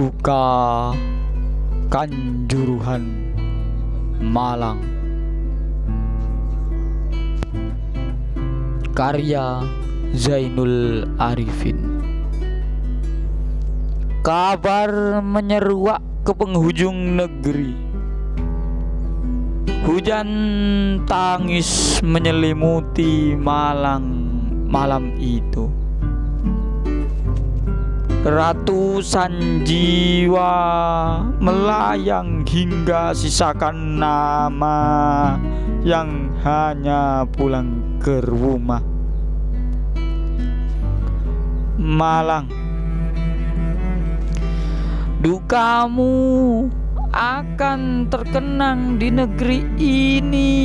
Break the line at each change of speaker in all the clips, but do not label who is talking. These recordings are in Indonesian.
Duka Kanjuruhan Malang. Karya Zainul Arifin. Kabar menyeruak ke penghujung negeri. Hujan tangis menyelimuti Malang malam itu Ratusan jiwa melayang hingga sisakan nama yang hanya pulang ke rumah. Malang. Dukamu akan terkenang di negeri ini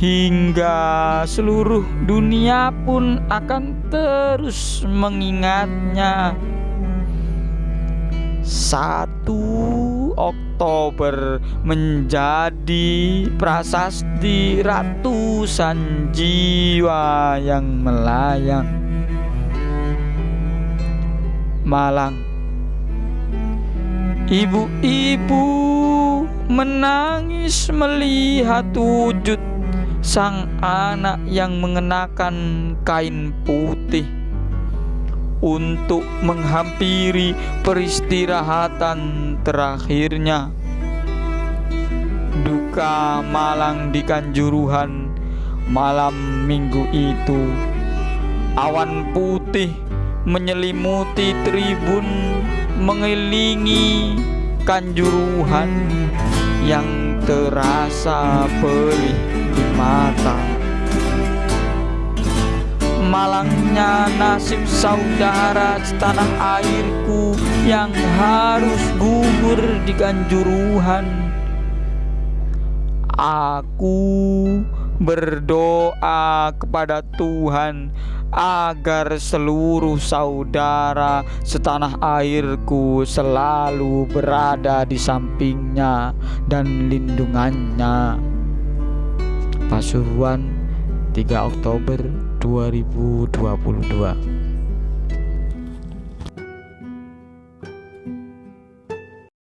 hingga seluruh dunia pun akan terus mengingatnya. Satu Oktober menjadi prasasti ratusan jiwa yang melayang. Malang, ibu-ibu menangis melihat wujud sang anak yang mengenakan kain putih untuk menghampiri peristirahatan terakhirnya. Duka malang di Kanjuruhan malam minggu itu. Awan putih menyelimuti tribun mengelilingi Kanjuruhan yang terasa perih di mata Malangnya nasib saudara setanah airku Yang harus gugur di kanjuruhan Aku berdoa kepada Tuhan agar seluruh saudara setanah airku selalu berada di sampingnya dan lindungannya. Pasuruan 3 Oktober 2022